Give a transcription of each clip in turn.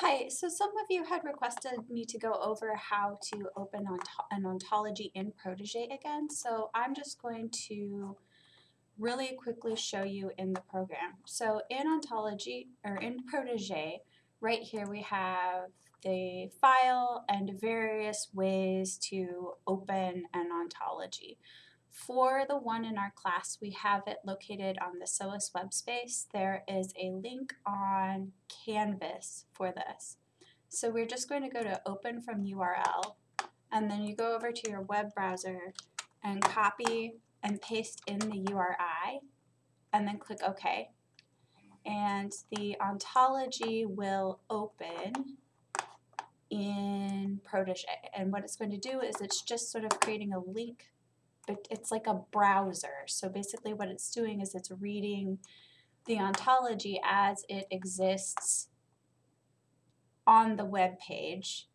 Hi, so some of you had requested me to go over how to open an ontology in Protege again, so I'm just going to really quickly show you in the program. So in ontology, or in Protege, right here we have the file and various ways to open an ontology. For the one in our class, we have it located on the SOAS web space. There is a link on Canvas for this. So we're just going to go to open from URL, and then you go over to your web browser and copy and paste in the URI, and then click OK. And the ontology will open in Protege. And what it's going to do is it's just sort of creating a link but it's like a browser. So basically what it's doing is it's reading the ontology as it exists on the web page.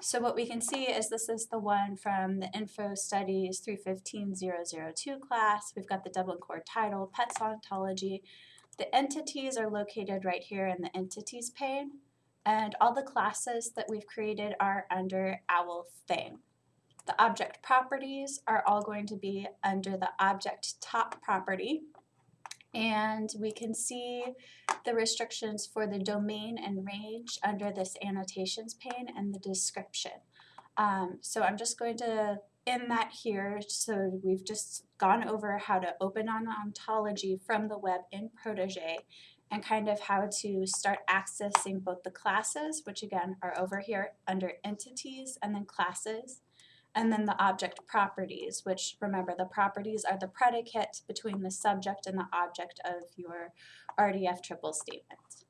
So what we can see is this is the one from the Info Studies 315002 class. We've got the Dublin Core title, Pets Ontology. The entities are located right here in the Entities pane, and all the classes that we've created are under OWL thing. The object properties are all going to be under the object top property. And we can see the restrictions for the domain and range under this annotations pane and the description. Um, so I'm just going to end that here. So we've just gone over how to open an ontology from the web in Protege and kind of how to start accessing both the classes, which again are over here under entities and then classes, and then the object properties, which remember the properties are the predicate between the subject and the object of your RDF triple statement.